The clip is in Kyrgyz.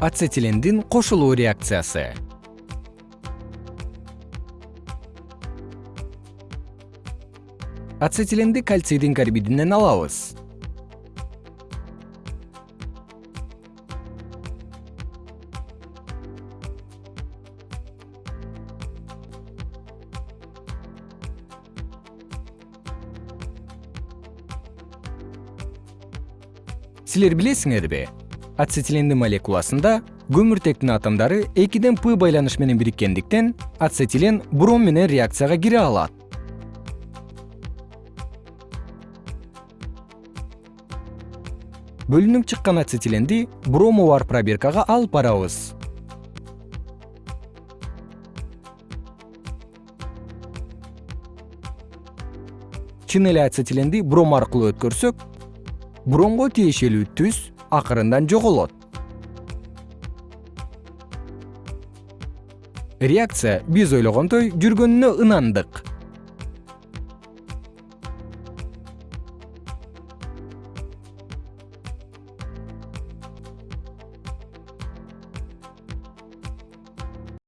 ацетилендин кошулуу реакциясы. Ацетиленди кальцийдин карбидинен алабыз. Силер билесиңерби ацетилендин молекуласында көмүртектин атомдору экиден п байланыш менен бириккендиктен ацетилен бром менен реакцияга кире алат. Бөлүнүп чыккан ацетиленди брому бар пробиркага алып барабыз. Чын эле ацетиленди бром аркылуу өткөрсөк бромго тиешелүү түс акырындан жоголот. Реакция биз ойлогондой жүргөнүнө ынандык